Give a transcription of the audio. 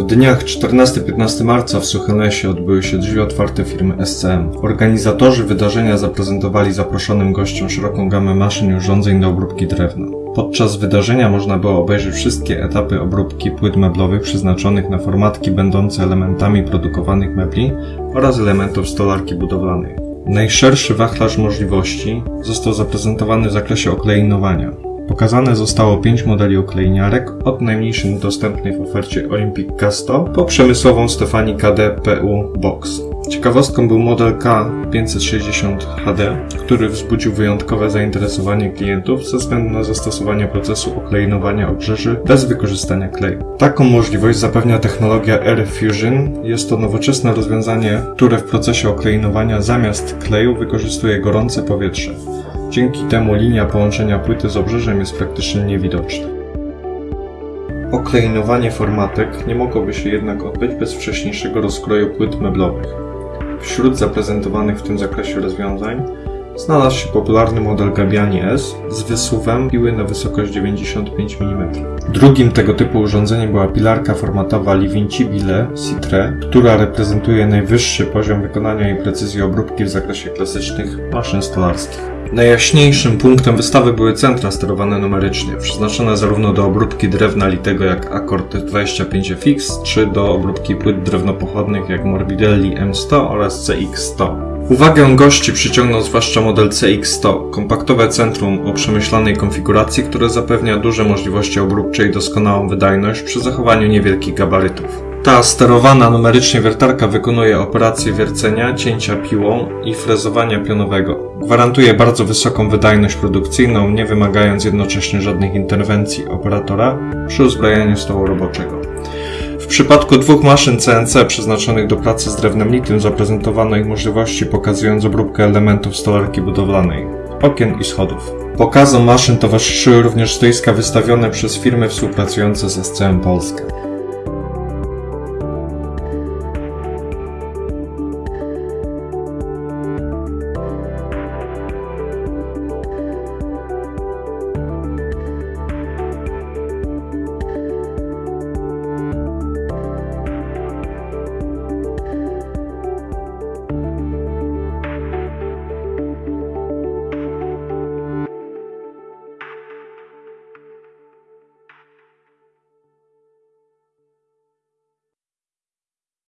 W dniach 14-15 marca w Suchonesie odbyły się drzwi otwarte firmy SCM. Organizatorzy wydarzenia zaprezentowali zaproszonym gościom szeroką gamę maszyn i urządzeń do obróbki drewna. Podczas wydarzenia można było obejrzeć wszystkie etapy obróbki płyt meblowych przeznaczonych na formatki będące elementami produkowanych mebli oraz elementów stolarki budowlanej. Najszerszy wachlarz możliwości został zaprezentowany w zakresie okleinowania. Pokazane zostało 5 modeli oklejniarek, od najmniejszej dostępnej w ofercie Olympic Casto po przemysłową Stefani KD PU Box. Ciekawostką był model K560 HD, który wzbudził wyjątkowe zainteresowanie klientów ze względu na zastosowanie procesu oklejnowania obrzeży bez wykorzystania kleju. Taką możliwość zapewnia technologia Air Fusion. Jest to nowoczesne rozwiązanie, które w procesie oklejnowania zamiast kleju wykorzystuje gorące powietrze. Dzięki temu linia połączenia płyty z obrzeżem jest praktycznie niewidoczna. Oklejnowanie formatek nie mogłoby się jednak odbyć bez wcześniejszego rozkroju płyt meblowych. Wśród zaprezentowanych w tym zakresie rozwiązań znalazł się popularny model Gabiani S z wysuwem piły na wysokość 95 mm. Drugim tego typu urządzeniem była pilarka formatowa Livincibile Citre, która reprezentuje najwyższy poziom wykonania i precyzji obróbki w zakresie klasycznych maszyn stolarskich. Najjaśniejszym punktem wystawy były centra sterowane numerycznie, przeznaczone zarówno do obróbki drewna litego jak Accord 25FX, czy do obróbki płyt drewnopochodnych jak Morbidelli M100 oraz CX100. Uwagę gości przyciągnął zwłaszcza model CX100, kompaktowe centrum o przemyślanej konfiguracji, które zapewnia duże możliwości obróbcze i doskonałą wydajność przy zachowaniu niewielkich gabarytów. Ta sterowana numerycznie wiertarka wykonuje operacje wiercenia, cięcia piłą i frezowania pionowego. Gwarantuje bardzo wysoką wydajność produkcyjną, nie wymagając jednocześnie żadnych interwencji operatora przy uzbrajaniu stołu roboczego. W przypadku dwóch maszyn CNC przeznaczonych do pracy z drewnem litym zaprezentowano ich możliwości pokazując obróbkę elementów stolarki budowlanej, okien i schodów. Pokazom maszyn towarzyszyły również stoiska wystawione przez firmy współpracujące z SCM Polska.